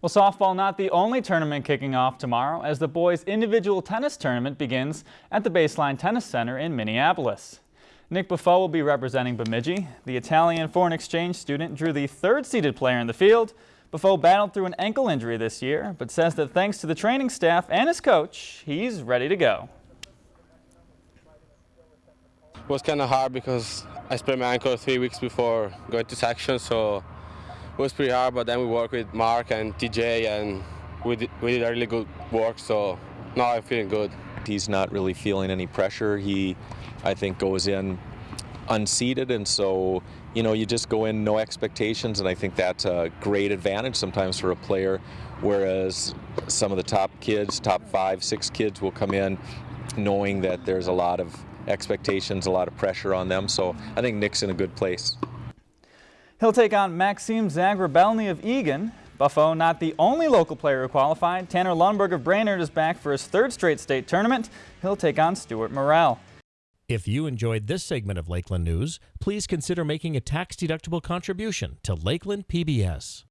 Well, softball not the only tournament kicking off tomorrow as the boys individual tennis tournament begins at the Baseline Tennis Center in Minneapolis. Nick Buffo will be representing Bemidji. The Italian foreign exchange student drew the third seeded player in the field. Buffo battled through an ankle injury this year, but says that thanks to the training staff and his coach, he's ready to go. It was kind of hard because I sprained my ankle three weeks before going to section, so it was pretty hard, but then we worked with Mark and TJ, and we did, we did a really good work. So now I'm feeling good. He's not really feeling any pressure. He, I think, goes in unseeded, and so you know you just go in no expectations, and I think that's a great advantage sometimes for a player. Whereas some of the top kids, top five, six kids, will come in knowing that there's a lot of expectations, a lot of pressure on them. So I think Nick's in a good place. He'll take on Maxime Zagrabelny of Eagan. Buffo not the only local player who qualified. Tanner Lundberg of Brainerd is back for his third straight state tournament. He'll take on Stuart Morrell. If you enjoyed this segment of Lakeland News, please consider making a tax-deductible contribution to Lakeland PBS.